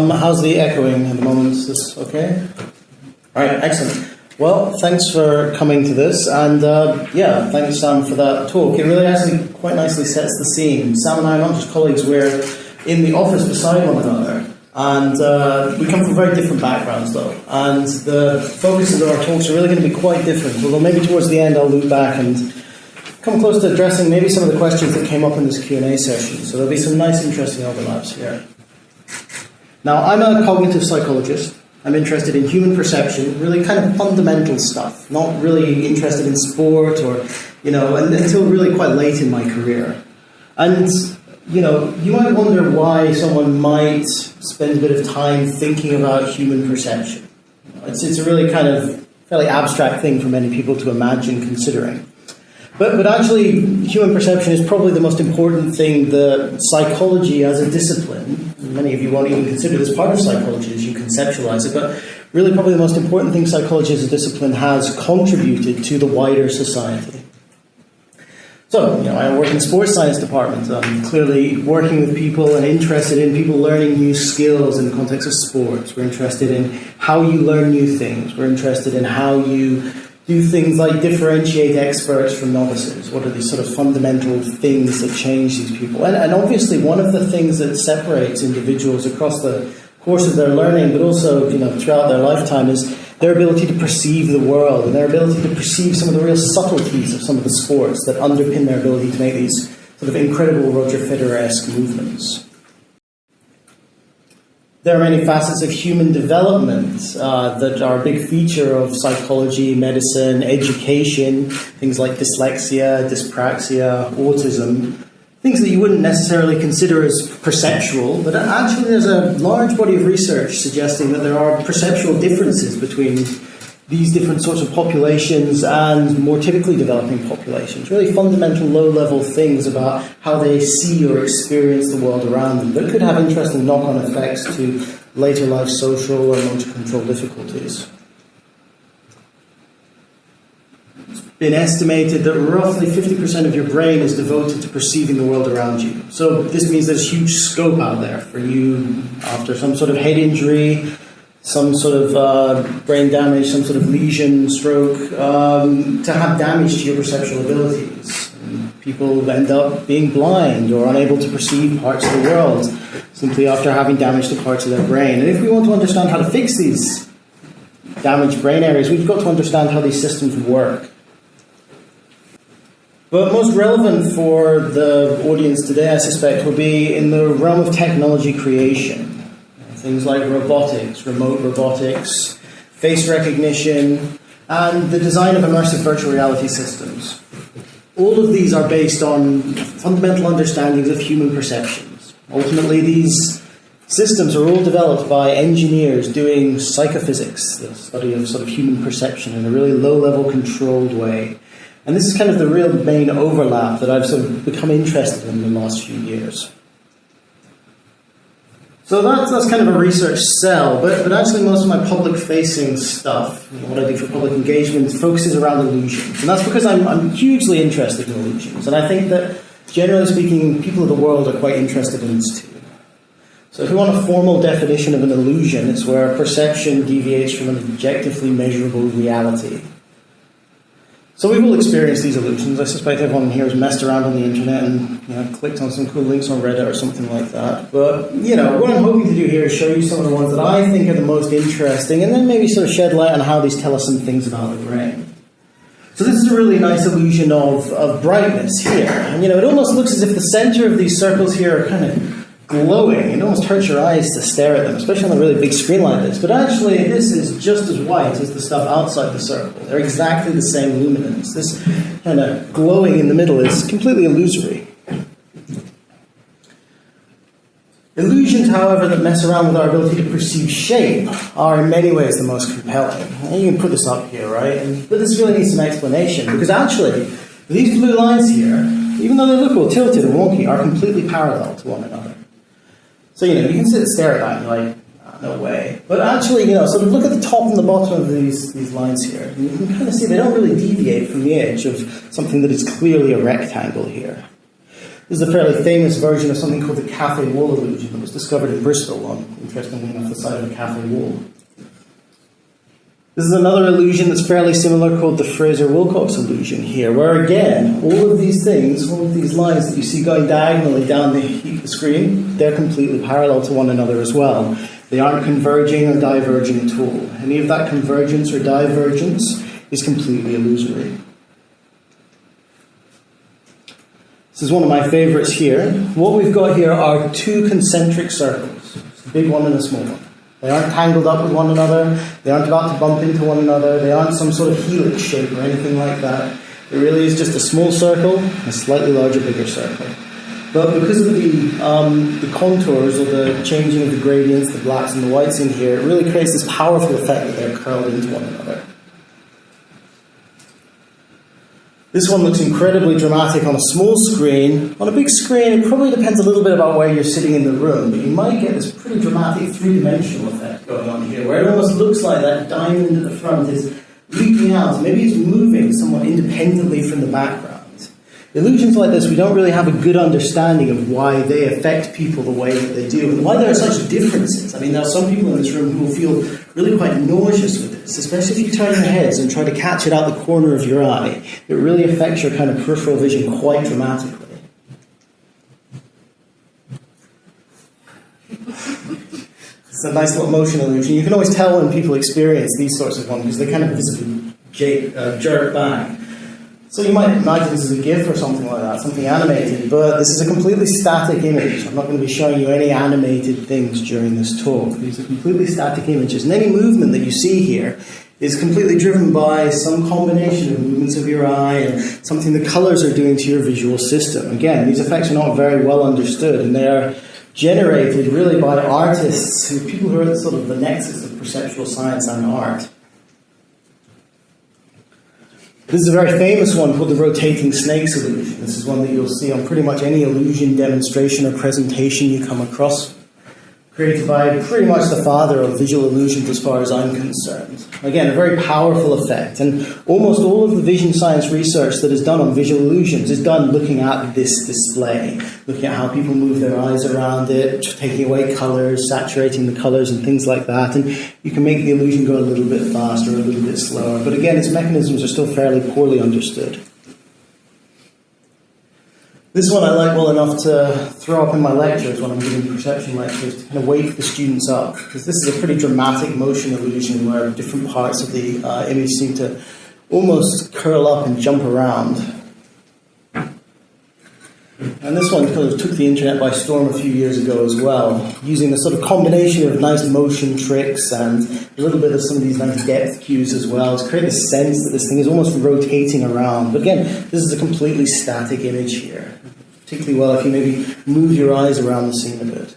Um, how's the echoing at the moment? Is this okay? All right, excellent. Well, thanks for coming to this, and uh, yeah, thanks Sam for that talk. It really actually quite nicely sets the scene. Sam and I are not just colleagues; we're in the office beside one another, and uh, we come from very different backgrounds, though. And the focuses of our talks are really going to be quite different. Although maybe towards the end, I'll loop back and come close to addressing maybe some of the questions that came up in this Q and A session. So there'll be some nice, interesting overlaps here. Now, I'm a cognitive psychologist. I'm interested in human perception, really kind of fundamental stuff, not really interested in sport or, you know, until really quite late in my career. And, you know, you might wonder why someone might spend a bit of time thinking about human perception. It's, it's a really kind of fairly abstract thing for many people to imagine considering. But, but actually, human perception is probably the most important thing that psychology as a discipline, many of you won't even consider this part of psychology as you conceptualize it, but really probably the most important thing psychology as a discipline has contributed to the wider society. So, you know, I work in the sports science department. I'm clearly working with people and interested in people learning new skills in the context of sports. We're interested in how you learn new things. We're interested in how you do things like differentiate experts from novices? What are these sort of fundamental things that change these people? And, and obviously, one of the things that separates individuals across the course of their learning, but also you know throughout their lifetime, is their ability to perceive the world and their ability to perceive some of the real subtleties of some of the sports that underpin their ability to make these sort of incredible Roger Federer-esque movements. There are many facets of human development uh, that are a big feature of psychology, medicine, education, things like dyslexia, dyspraxia, autism, things that you wouldn't necessarily consider as perceptual, but actually there's a large body of research suggesting that there are perceptual differences between these different sorts of populations and more typically developing populations. Really fundamental low level things about how they see or experience the world around them that could have interesting knock on effects to later life social or motor control difficulties. It's been estimated that roughly 50% of your brain is devoted to perceiving the world around you. So this means there's huge scope out there for you after some sort of head injury some sort of uh, brain damage, some sort of lesion, stroke, um, to have damage to your perceptual abilities. People end up being blind or unable to perceive parts of the world simply after having damage to parts of their brain. And if we want to understand how to fix these damaged brain areas, we've got to understand how these systems work. But most relevant for the audience today, I suspect, will be in the realm of technology creation things like robotics, remote robotics, face recognition, and the design of immersive virtual reality systems. All of these are based on fundamental understandings of human perceptions. Ultimately, these systems are all developed by engineers doing psychophysics, the study of sort of human perception in a really low-level controlled way. And this is kind of the real main overlap that I've sort of become interested in in the last few years. So that's, that's kind of a research cell, but, but actually most of my public-facing stuff, what I do for public engagement, focuses around illusions. And that's because I'm, I'm hugely interested in illusions. And I think that, generally speaking, people of the world are quite interested in this too. So if we want a formal definition of an illusion, it's where perception deviates from an objectively measurable reality. So we've all experienced these illusions. I suspect everyone here has messed around on the internet and you know, clicked on some cool links on Reddit or something like that. But you know, what I'm hoping to do here is show you some of the ones that I think are the most interesting, and then maybe sort of shed light on how these tell us some things about the brain. So this is a really nice illusion of, of brightness here. And you know, it almost looks as if the center of these circles here are kind of glowing. It almost hurts your eyes to stare at them, especially on a really big screen like this. But actually, this is just as white as the stuff outside the circle. They're exactly the same luminance. This kind of glowing in the middle is completely illusory. Illusions, however, that mess around with our ability to perceive shape are in many ways the most compelling. And you can put this up here, right? But this really needs some explanation because actually, these blue lines here, even though they look all tilted and wonky, are completely parallel to one another. So, you know, you can sit and stare at that and you're like, oh, no way. But actually, you know, so look at the top and the bottom of these, these lines here. You can kind of see they don't really deviate from the edge of something that is clearly a rectangle here. This is a fairly famous version of something called the cafe wall illusion that was discovered in Bristol on, interestingly enough, the side of a cafe wall. This is another illusion that's fairly similar called the Fraser-Wilcox illusion here, where again, all of these things, all of these lines that you see going diagonally down the screen, they're completely parallel to one another as well. They aren't converging or diverging at all. Any of that convergence or divergence is completely illusory. This is one of my favorites here. What we've got here are two concentric circles, a big one and a small one. They aren't tangled up with one another. They aren't about to bump into one another. They aren't some sort of helix shape or anything like that. It really is just a small circle, a slightly larger, bigger circle. But because of the, um, the contours or the changing of the gradients, the blacks and the whites in here, it really creates this powerful effect that they're curled into one another. This one looks incredibly dramatic on a small screen. On a big screen, it probably depends a little bit about where you're sitting in the room, but you might get this pretty dramatic three-dimensional effect going on here, where it almost looks like that diamond at the front is leaping out. Maybe it's moving somewhat independently from the background. Illusions like this, we don't really have a good understanding of why they affect people the way that they do, and why there are such differences. I mean, there are some people in this room who will feel really quite nauseous with this, especially if you turn your heads and try to catch it out the corner of your eye. It really affects your kind of peripheral vision quite dramatically. It's a nice little motion illusion. You can always tell when people experience these sorts of ones because they kind of visibly jerk back. So you might imagine this is a GIF or something like that, something animated, but this is a completely static image. I'm not going to be showing you any animated things during this talk. These are completely static images, and any movement that you see here is completely driven by some combination of movements of your eye and something the colors are doing to your visual system. Again, these effects are not very well understood, and they are generated really by artists, people who are sort of the nexus of perceptual science and art. This is a very famous one called the rotating snakes illusion. This is one that you'll see on pretty much any illusion demonstration or presentation you come across created by pretty much the father of visual illusions as far as I'm concerned. Again, a very powerful effect. And almost all of the vision science research that is done on visual illusions is done looking at this display, looking at how people move their eyes around it, taking away colors, saturating the colors and things like that. And you can make the illusion go a little bit faster, a little bit slower. But again, its mechanisms are still fairly poorly understood. This one I like well enough to throw up in my lectures when I'm giving perception lectures to kind of wake the students up, because this is a pretty dramatic motion illusion where different parts of the uh, image seem to almost curl up and jump around. And this one kind of took the internet by storm a few years ago as well, using a sort of combination of nice motion tricks and a little bit of some of these nice depth cues as well to create a sense that this thing is almost rotating around. But again, this is a completely static image here, particularly well if you maybe move your eyes around the scene a bit.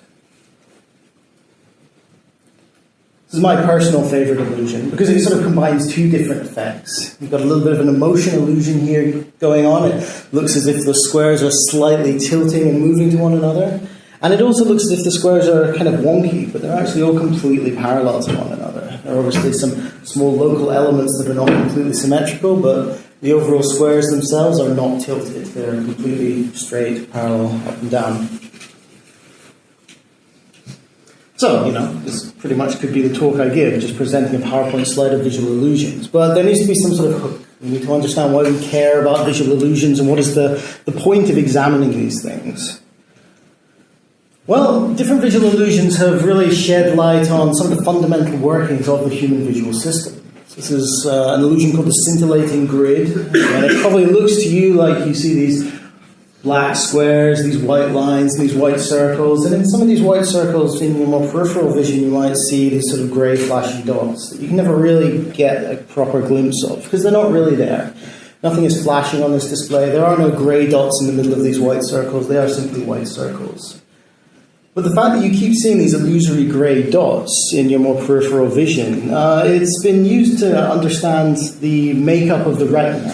This is my personal favorite illusion because it sort of combines two different effects. You've got a little bit of an emotion illusion here going on. It looks as if the squares are slightly tilting and moving to one another. And it also looks as if the squares are kind of wonky, but they're actually all completely parallel to one another. There are obviously some small local elements that are not completely symmetrical, but the overall squares themselves are not tilted. They're completely straight, parallel, up and down. So, you know, this pretty much could be the talk I give, just presenting a PowerPoint slide of visual illusions. But there needs to be some sort of hook. We need to understand why we care about visual illusions and what is the, the point of examining these things. Well, different visual illusions have really shed light on some of the fundamental workings of the human visual system. This is uh, an illusion called the scintillating grid, and it probably looks to you like you see these black squares, these white lines, these white circles, and in some of these white circles, in your more peripheral vision, you might see these sort of grey flashy dots that you can never really get a proper glimpse of because they're not really there. Nothing is flashing on this display. There are no grey dots in the middle of these white circles. They are simply white circles. But the fact that you keep seeing these illusory grey dots in your more peripheral vision, uh, it's been used to understand the makeup of the retina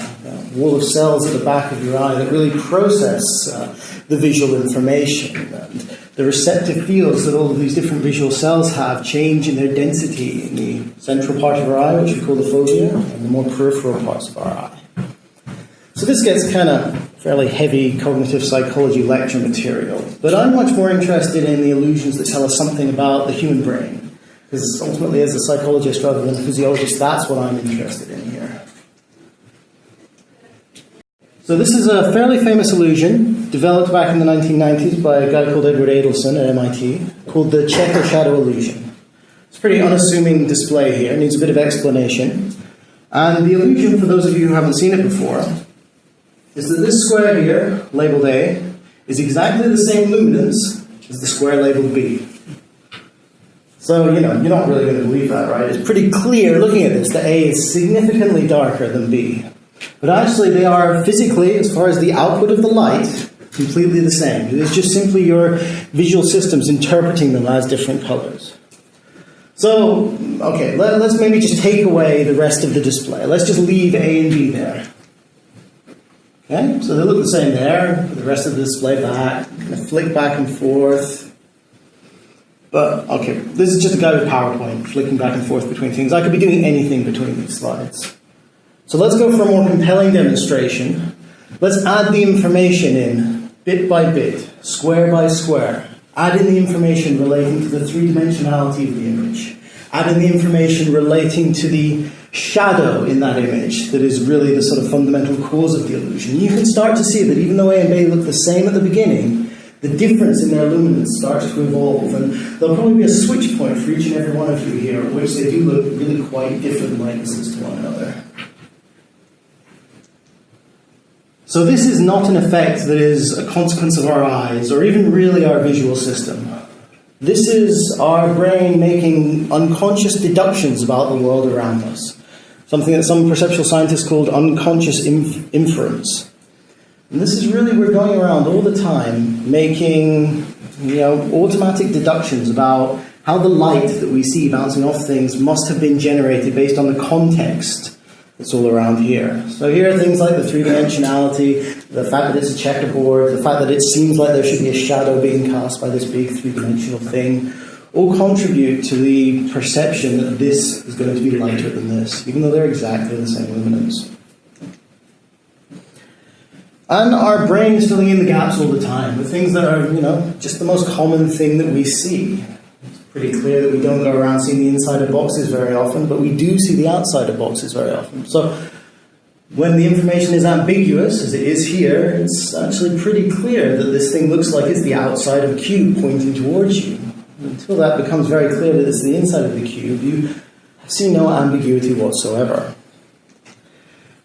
wall of cells at the back of your eye that really process uh, the visual information. And the receptive fields that all of these different visual cells have change in their density in the central part of our eye, which we call the fovea, and the more peripheral parts of our eye. So this gets kind of fairly heavy cognitive psychology lecture material. But I'm much more interested in the illusions that tell us something about the human brain. Because ultimately, as a psychologist rather than a physiologist, that's what I'm interested in here. So this is a fairly famous illusion developed back in the 1990s by a guy called Edward Adelson at MIT called the checker shadow illusion. It's a pretty unassuming display here, needs a bit of explanation. And the illusion, for those of you who haven't seen it before, is that this square here, labeled A, is exactly the same luminance as the square labeled B. So, you know, you're not really going to believe that, right? It's pretty clear looking at this that A is significantly darker than B. But actually, they are physically, as far as the output of the light, completely the same. It's just simply your visual systems interpreting them as different colors. So, okay, let, us maybe just take away the rest of the display. Let's just leave A and B there. Okay, so they look the same there. The rest of the display back, kind of flick back and forth. But okay, this is just a guy with PowerPoint flicking back and forth between things. I could be doing anything between these slides. So let's go for a more compelling demonstration. Let's add the information in bit by bit, square by square. Add in the information relating to the three-dimensionality of the image. Add in the information relating to the shadow in that image that is really the sort of fundamental cause of the illusion. You can start to see that even though A and B look the same at the beginning, the difference in their luminance starts to evolve, and there'll probably be a switch point for each and every one of you here, at which they do look really quite different likenesses to one another. So, this is not an effect that is a consequence of our eyes or even really our visual system. This is our brain making unconscious deductions about the world around us, something that some perceptual scientists called unconscious inf- inference. And this is really, we're going around all the time making you know, automatic deductions about how the light that we see bouncing off things must have been generated based on the context that's all around here. So here are things like the three-dimensionality, the fact that it's a checkerboard, the fact that it seems like there should be a shadow being cast by this big three-dimensional thing, all contribute to the perception that this is going to be lighter than this, even though they're exactly the same luminance. And our brain is filling in the gaps all the time with things that are, you know, just the most common thing that we see. Pretty clear that we don't go around seeing the inside of boxes very often, but we do see the outside of boxes very often. So when the information is ambiguous, as it is here, it's actually pretty clear that this thing looks like it's the outside of a cube pointing towards you. Until that becomes very clear that it's the inside of the cube, you see no ambiguity whatsoever.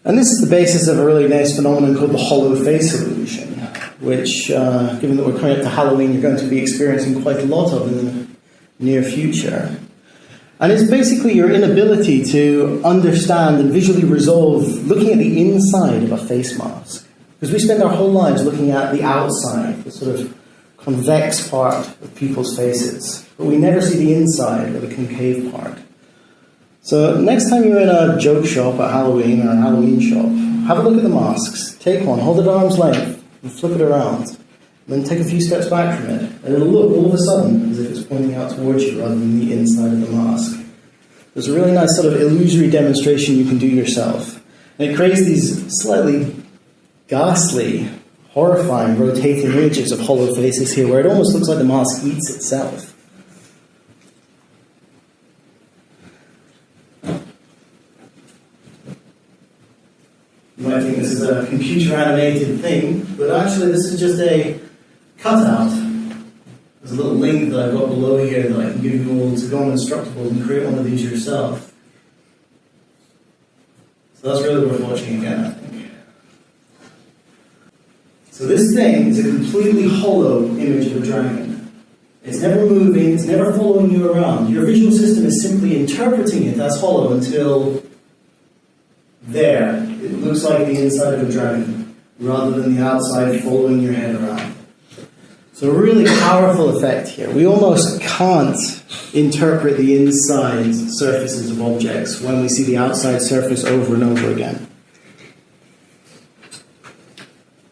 And this is the basis of a really nice phenomenon called the hollow face illusion, which, uh, given that we're coming up to Halloween, you're going to be experiencing quite a lot of in the near future. And it's basically your inability to understand and visually resolve looking at the inside of a face mask. Because we spend our whole lives looking at the outside, the sort of convex part of people's faces. But we never see the inside or the concave part. So next time you're in a joke shop at Halloween or a Halloween shop, have a look at the masks. Take one, hold it at arm's length, and flip it around. Then take a few steps back from it, and it'll look all of a sudden as if it's pointing out towards you rather than the inside of the mask. There's a really nice sort of illusory demonstration you can do yourself. And it creates these slightly ghastly, horrifying, rotating images of hollow faces here where it almost looks like the mask eats itself. You might think this is a computer animated thing, but actually this is just a cutout. There's a little link that I've got below here that I can give you all to go on Instructables and create one of these yourself. So that's really worth watching again, I think. So this thing is a completely hollow image of a dragon. It's never moving, it's never following you around. Your visual system is simply interpreting it as hollow until there. It looks like the inside of a dragon rather than the outside following your head around. So, really powerful effect here. We almost can't interpret the inside surfaces of objects when we see the outside surface over and over again.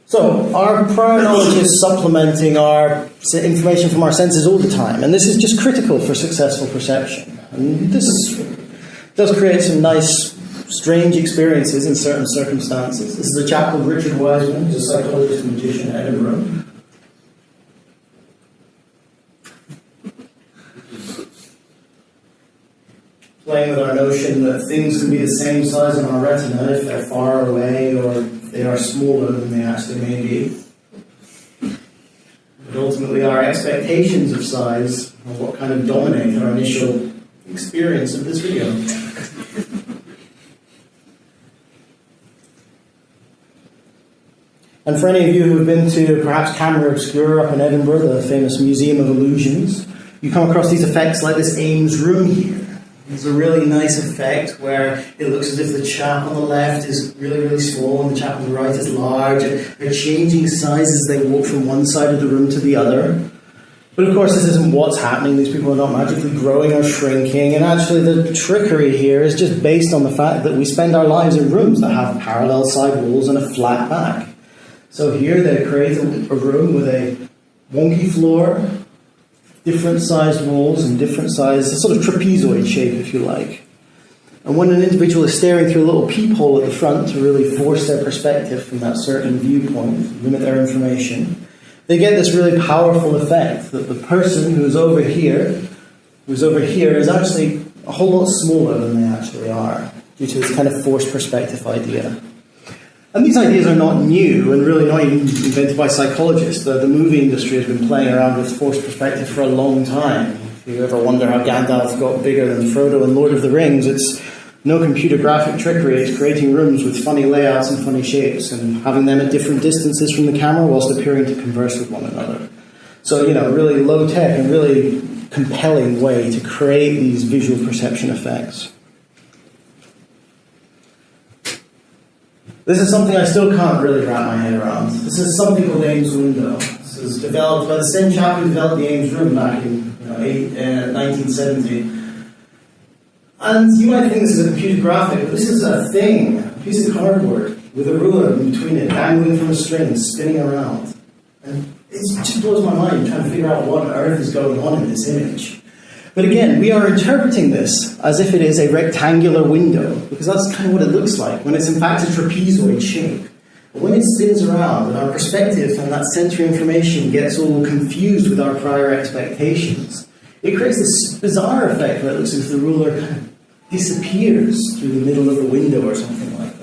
So, our prior knowledge is supplementing our information from our senses all the time, and this is just critical for successful perception. And this does create some nice strange experiences in certain circumstances. This is a chap called Richard Wiseman, who's a psychologist and magician in Edinburgh. Playing with our notion that things can be the same size on our retina if they're far away or they are smaller than they actually may be. But ultimately, our expectations of size are what kind of dominate our initial experience of this video. And for any of you who have been to perhaps Camera Obscura up in Edinburgh, the famous Museum of Illusions, you come across these effects like this Ames room here. It's a really nice effect where it looks as if the chap on the left is really, really small and the chap on the right is large. They're changing size as they walk from one side of the room to the other. But of course, this isn't what's happening. These people are not magically growing or shrinking. And actually, the trickery here is just based on the fact that we spend our lives in rooms that have parallel side walls and a flat back. So here they create a room with a wonky floor, different sized walls and different sized, sort of trapezoid shape, if you like. And when an individual is staring through a little peephole at the front to really force their perspective from that certain viewpoint, limit their information, they get this really powerful effect that the person who's over here, who's over here, is actually a whole lot smaller than they actually are, due to this kind of forced perspective idea. And these ideas are not new and really not even invented by psychologists. The, the movie industry has been playing around with forced perspective for a long time. If you ever wonder how Gandalf got bigger than Frodo in Lord of the Rings, it's no computer graphic trickery. It's creating rooms with funny layouts and funny shapes and having them at different distances from the camera whilst appearing to converse with one another. So, you know, really low tech and really compelling way to create these visual perception effects. This is something I still can't really wrap my head around. This is something called Ames window. This was developed by the same chap who developed the Ames room back in you know, eight, uh, 1970. And you might think this is a computer graphic, but this is a thing, a piece of cardboard with a ruler in between it, dangling from a string, spinning around. And it just blows my mind trying to figure out what on earth is going on in this image. But again, we are interpreting this as if it is a rectangular window, because that's kind of what it looks like, when it's in fact a trapezoid shape. But when it spins around and our perspective and that sensory information gets all confused with our prior expectations, it creates this bizarre effect where it looks as if the ruler kind of disappears through the middle of the window or something like that.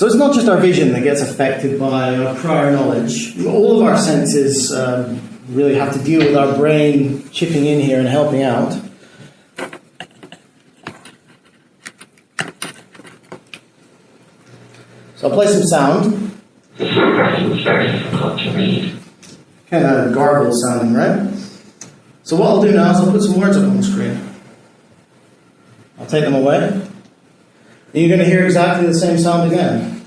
So it's not just our vision that gets affected by our prior knowledge. All of our senses um, really have to deal with our brain chipping in here and helping out. So I'll play some sound. This photograph is very difficult to read. Kind of garble sounding, right? So what I'll do now is I'll put some words up on the screen. I'll take them away. You're going to hear exactly the same sound again.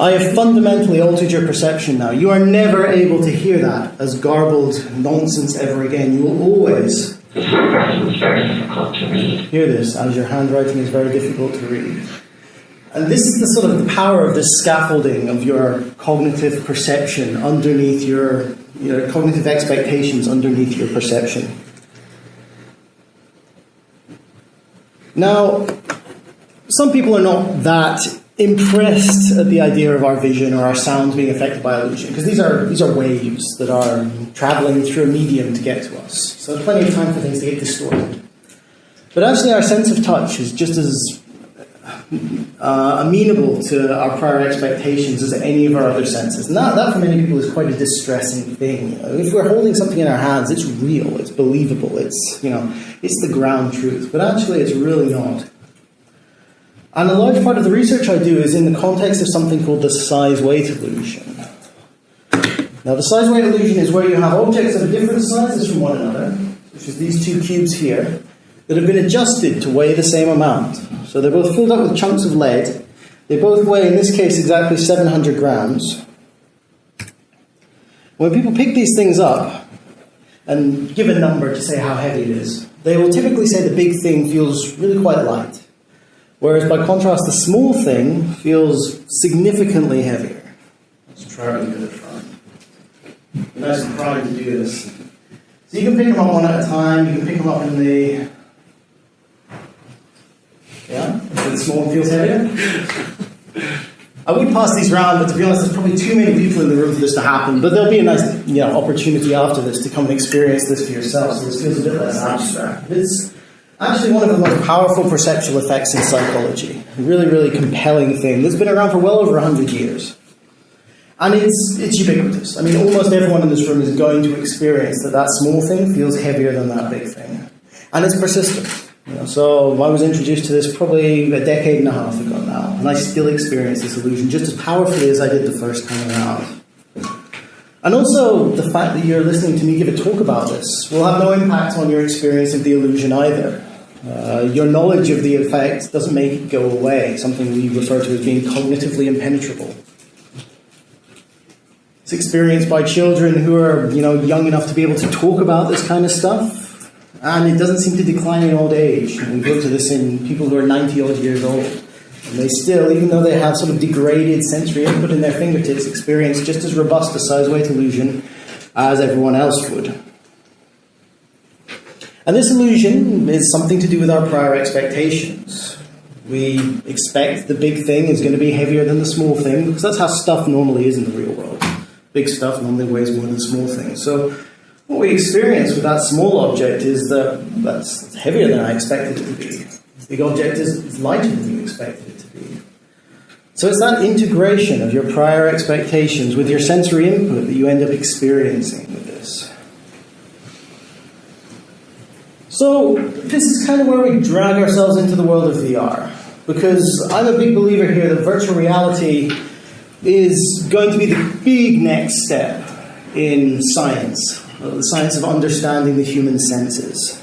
I have fundamentally altered your perception now. You are never able to hear that as garbled nonsense ever again. You will always hear this as your handwriting is very difficult to read. And this is the sort of the power of this scaffolding of your cognitive perception underneath your, your cognitive expectations underneath your perception. Now, some people are not that impressed at the idea of our vision or our sounds being affected by illusion because these are these are waves that are traveling through a medium to get to us. So there's plenty of time for things to get distorted. But actually, our sense of touch is just as uh, amenable to our prior expectations as any of our other senses. And that, that, for many people, is quite a distressing thing. You know, if we're holding something in our hands, it's real, it's believable, it's you know, it's the ground truth. But actually, it's really not. And a large part of the research I do is in the context of something called the size weight illusion. Now, the size weight illusion is where you have objects of different sizes from one another, which is these two cubes here, that have been adjusted to weigh the same amount. So they're both filled up with chunks of lead. They both weigh, in this case, exactly 700 grams. When people pick these things up and give a number to say how heavy it is, they will typically say the big thing feels really quite light. Whereas by contrast, the small thing feels significantly heavier. Let's try and get it front. Nice and primed to do this. So you can pick them up one at a time, you can pick them up in the. Yeah? The small feels heavier? I would pass these round, but to be honest, there's probably too many people in the room for this to happen. But there'll be a nice you know, opportunity after this to come and experience this for yourself, so this feels a bit less abstract. It's actually one of the most powerful perceptual effects in psychology. A really, really compelling thing that's been around for well over 100 years. And it's, it's ubiquitous. I mean, almost everyone in this room is going to experience that that small thing feels heavier than that big thing. And it's persistent. So I was introduced to this probably a decade and a half ago now, and I still experience this illusion just as powerfully as I did the first time around. And also, the fact that you're listening to me give a talk about this will have no impact on your experience of the illusion either. Uh, your knowledge of the effect doesn't make it go away, something we refer to as being cognitively impenetrable. It's experienced by children who are, you know, young enough to be able to talk about this kind of stuff, and it doesn't seem to decline in old age. We go to this in people who are 90 odd years old. And they still, even though they have sort of degraded sensory input in their fingertips, experience just as robust a size weight illusion as everyone else would. And this illusion is something to do with our prior expectations. We expect the big thing is going to be heavier than the small thing because that's how stuff normally is in the real world. Big stuff normally weighs more than small things. So what we experience with that small object is that that's heavier than I expected it to be. The big object is lighter than you expected it to be. So it's that integration of your prior expectations with your sensory input that you end up experiencing with this. So this is kind of where we drag ourselves into the world of VR. Because I'm a big believer here that virtual reality is going to be the big next step in science, the science of understanding the human senses.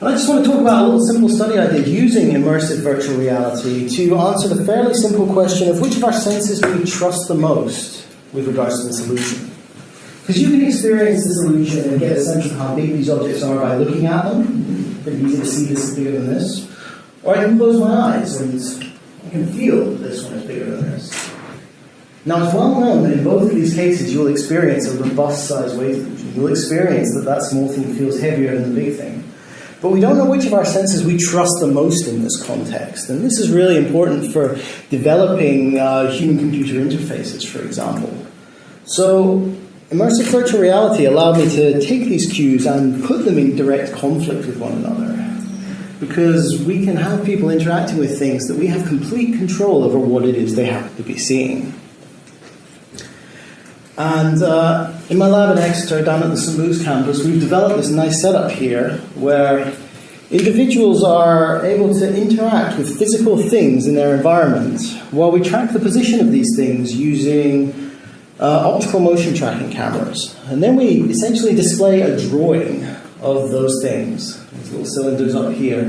And I just want to talk about a little simple study I did using immersive virtual reality to answer the fairly simple question of which of our senses do we trust the most with regards to this illusion. Because you can experience this illusion and get a sense of how big these objects are by looking at them. Pretty easy to see this is bigger than this. Or I can close my eyes and I can feel that this one is bigger than this. Now, it's well known that in both of these cases, you'll experience a robust size weight illusion. You'll experience that that small thing feels heavier than the big thing. But we don't know which of our senses we trust the most in this context. And this is really important for developing uh, human computer interfaces, for example. So, immersive virtual reality allowed me to take these cues and put them in direct conflict with one another. Because we can have people interacting with things that we have complete control over what it is they happen to be seeing. And uh, in my lab in Exeter, down at the St. Luke's campus, we've developed this nice setup here where individuals are able to interact with physical things in their environment while we track the position of these things using uh, optical motion tracking cameras. And then we essentially display a drawing of those things, these little cylinders up here,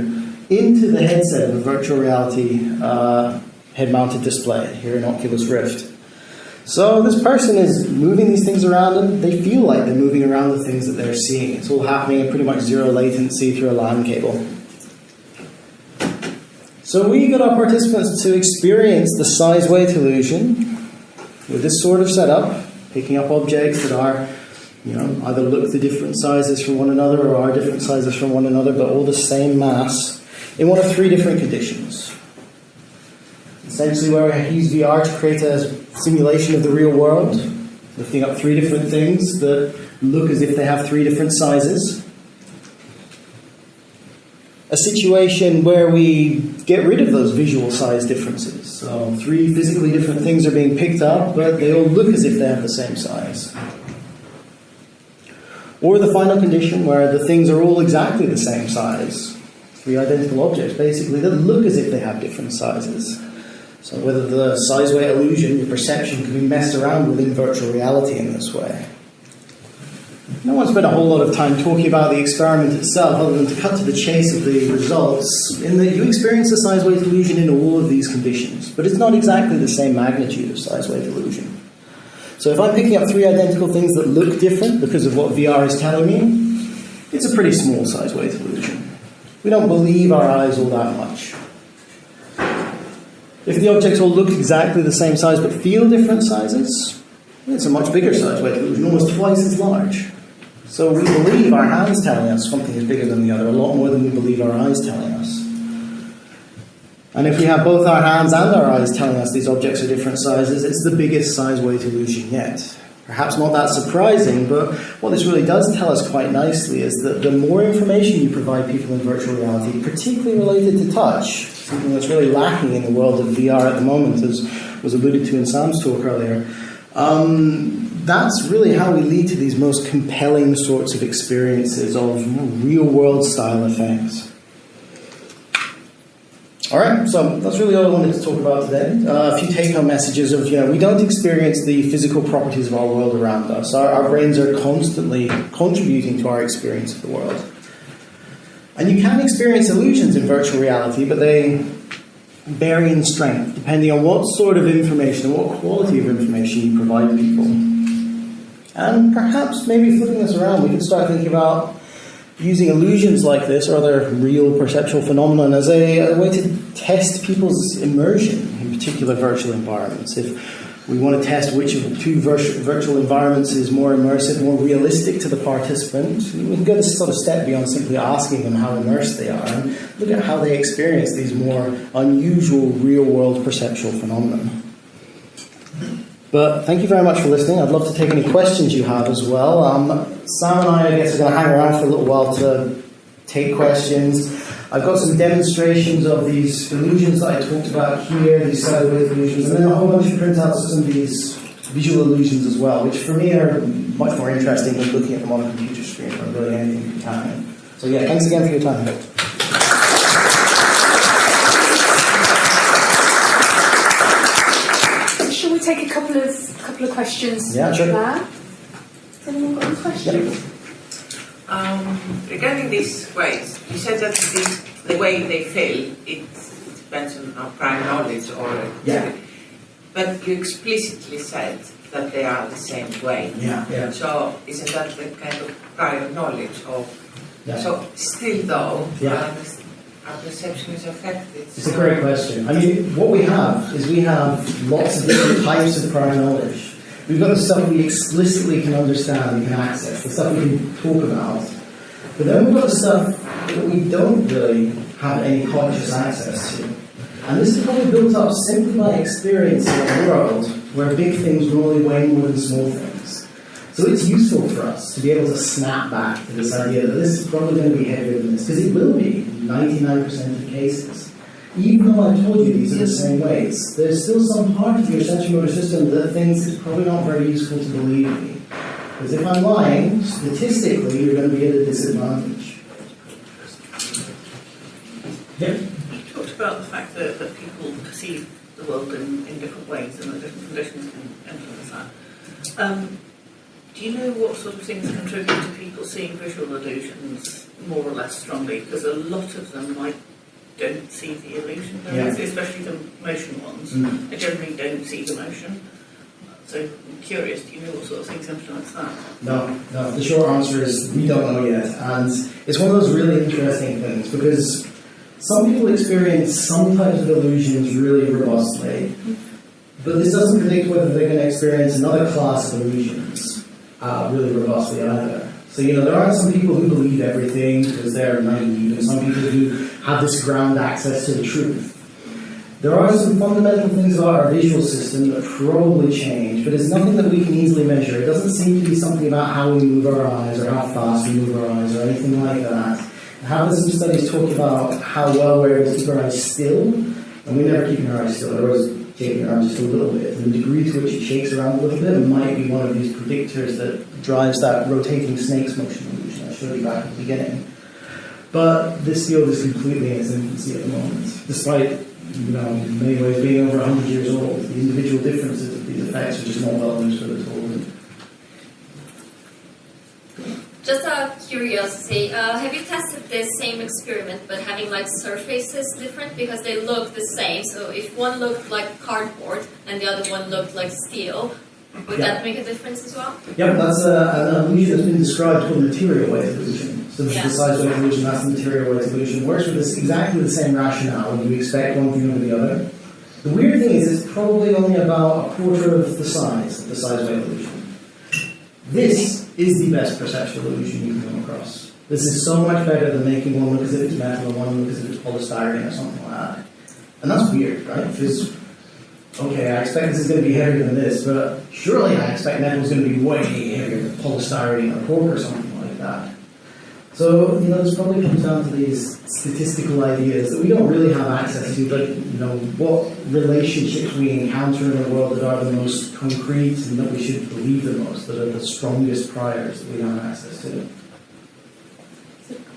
into the headset of a virtual reality uh, head mounted display here in Oculus Rift. So this person is moving these things around and they feel like they're moving around the things that they're seeing. It's all happening at pretty much zero latency through a LAN cable. So we got our participants to experience the size weight illusion with this sort of setup, picking up objects that are, you know, either look the different sizes from one another or are different sizes from one another, but all the same mass in one of three different conditions. Essentially, where I use VR to create a simulation of the real world, lifting up three different things that look as if they have three different sizes. A situation where we get rid of those visual size differences. So, three physically different things are being picked up, but they all look as if they have the same size. Or the final condition where the things are all exactly the same size. Three identical objects, basically, that look as if they have different sizes. So whether the size weight illusion, your perception, can be messed around with in virtual reality in this way. No one spent a whole lot of time talking about the experiment itself, other than to cut to the chase of the results, in that you experience the size weight illusion in all of these conditions, but it's not exactly the same magnitude of size weight illusion. So if I'm picking up three identical things that look different because of what VR is telling me, it's a pretty small size weight illusion. We don't believe our eyes all that much. If the objects all look exactly the same size but feel different sizes, it's a much bigger size weight illusion, almost twice as large. So we believe our hands telling us something is bigger than the other, a lot more than we believe our eyes telling us. And if we have both our hands and our eyes telling us these objects are different sizes, it's the biggest size way weight illusion yet. Perhaps not that surprising, but what this really does tell us quite nicely is that the more information you provide people in virtual reality, particularly related to touch, something that's really lacking in the world of VR at the moment, as was alluded to in Sam's talk earlier, um, that's really how we lead to these most compelling sorts of experiences of real world style effects. All right, so that's really all I wanted to talk about today. Uh, a few take-home messages of, you know, we don't experience the physical properties of our world around us. Our, our brains are constantly contributing to our experience of the world. And you can experience illusions in virtual reality, but they vary in strength depending on what sort of information and what quality of information you provide people. And perhaps maybe flipping this around, we can start thinking about using illusions like this or other real perceptual phenomenon as a, a, way to test people's immersion in particular virtual environments. If we want to test which of two virtual environments is more immersive, more realistic to the participant, we can go this sort of step beyond simply asking them how immersed they are and look at how they experience these more unusual real world perceptual phenomena. But thank you very much for listening. I'd love to take any questions you have as well. Um, Sam and I, I guess, are going to hang around for a little while to take questions. I've got some demonstrations of these illusions that I talked about here, these side illusions, and then a whole bunch of printouts of some of these visual illusions as well, which for me are much more interesting than looking at them on a computer screen or really anything happening. So yeah, thanks again for your time. Take a couple of couple of questions yeah, sure. there. Has anyone got any questions? Um, regarding these ways, you said that the, the way they feel it depends on our prior knowledge or yeah. But you explicitly said that they are the same way. Yeah. yeah. So isn't that the kind of prior knowledge of? Yeah. So still though, yeah. Our perception is affected. It's a great question. I mean, what we have is we have lots of different types of prior knowledge. We've got the stuff we explicitly can understand and can access, the stuff we can talk about. But then we've got the stuff that we don't really have any conscious access to. And this is probably built up simply by experience in a world where big things normally weigh more than small things. So it's useful for us to be able to snap back to this idea that this is probably going to be heavier than this, because it will be in 99% of cases. Even though I've told you these are the same ways, there's still some part of your sensory motor system that thinks it's probably not very useful to believe me. Because if I'm lying, statistically, you're going to be at a disadvantage. Yep. You talked about the fact that, that people perceive the world in, in different ways and that different conditions can influence that. Um, do you know what sort of things contribute to people seeing visual illusions more or less strongly? Because a lot of them might don't see the illusion, yeah. especially the motion ones. Mm. They generally don't see the motion. So I'm curious, do you know what sort of things influence that? No, no. The short answer is we don't know yet, and it's one of those really interesting things because some people experience some types of illusions really robustly, but this doesn't predict whether they're going to experience another class of illusions uh, really robustly either. So, you know, there are some people who believe everything because they're naive, and some people who have this ground access to the truth. There are some fundamental things about our visual system that probably change, but it's nothing that we can easily measure. It doesn't seem to be something about how we move our eyes or how fast we move our eyes or anything like that. Have some studies talk about how well we're able to keep our eyes still, and we never keep our eyes still. Otherwise, shaking around just a little bit. The degree to which it shakes around a little bit might be one of these predictors that drives that rotating snake's motion illusion I showed you back at the beginning. But this field is completely in its infancy at the moment, despite you know, in many ways being over 100 years old. The individual differences of these effects are just not well understood at all. Just out of curiosity, uh, have you tested this same experiment but having like surfaces different because they look the same? So if one looked like cardboard and the other one looked like steel, would yeah. that make a difference as well? Yeah, that's uh, an that's been described called material weight. So yeah. the size weight illusion, that's the material weight illusion. Works with this exactly the same rationale. You expect one thing over the other. The weird thing is it's probably only about a quarter of the size of the size weight illusion. This is the best perceptual illusion you can come across. This is so much better than making one look as if it's metal and one look as if it's polystyrene or something like that. And that's weird, right? Because, okay, I expect this is going to be heavier than this, but surely I expect metal is going to be way heavier than polystyrene or cork or something. So, you know, this probably comes down to these statistical ideas that we don't really have access to, but, you know, what relationships we encounter in the world that are the most concrete and that we should believe the most, that are the strongest priors that we don't have access to.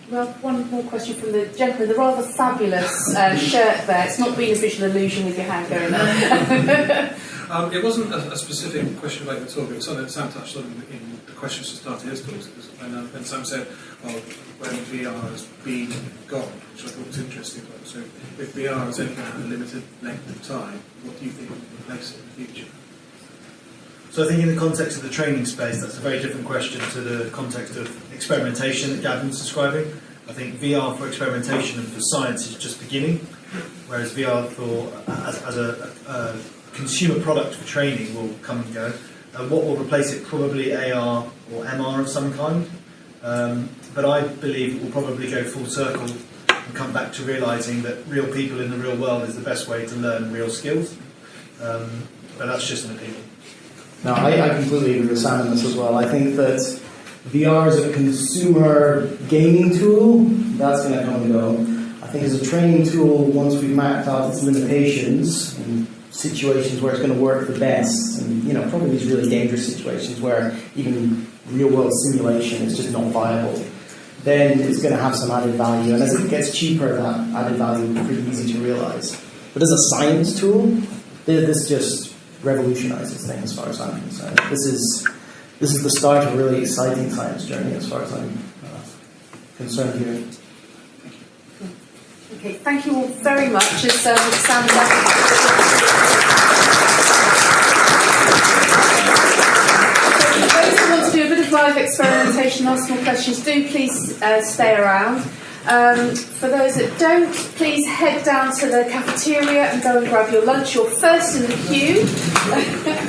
Well, one more question from the gentleman. The rather fabulous uh, shirt there. It's not been a visual illusion with your hand going up. Um, it wasn't a, a specific question about the talk, it was something that Sam touched on in, in the questions to start his talk. And, uh, and Sam said, when VR has been gone, which I thought was interesting. So if VR is only going to have a limited length of time, what do you think will replace it in the future? So I think in the context of the training space, that's a very different question to the context of experimentation that Gavin's describing. I think VR for experimentation and for science is just beginning, whereas VR for as, as a, a consumer product for training will come and go. What will replace it? Probably AR or MR of some kind. Um, but I believe it will probably go full circle and come back to realizing that real people in the real world is the best way to learn real skills. Um, but that's just an opinion. No, I, I completely agree with Sam on this as well. I think that VR as a consumer gaming tool, that's going to come and go. I think as a training tool, once we've mapped out its limitations and situations where it's going to work the best, and you know, probably these really dangerous situations where even real world simulation is just not viable, then it's going to have some added value. And as it gets cheaper, that added value be pretty easy to realize. But as a science tool, this just revolutionizes things as far as I'm concerned. This is this is the start of a really exciting science journey as far as I'm uh, concerned here. okay, thank you all very much. As um, Sam and So for those who want to do a bit of live experimentation, ask more questions, do please uh, stay around. Um, for those that don't, please head down to the cafeteria and go and grab your lunch. You're first in the queue.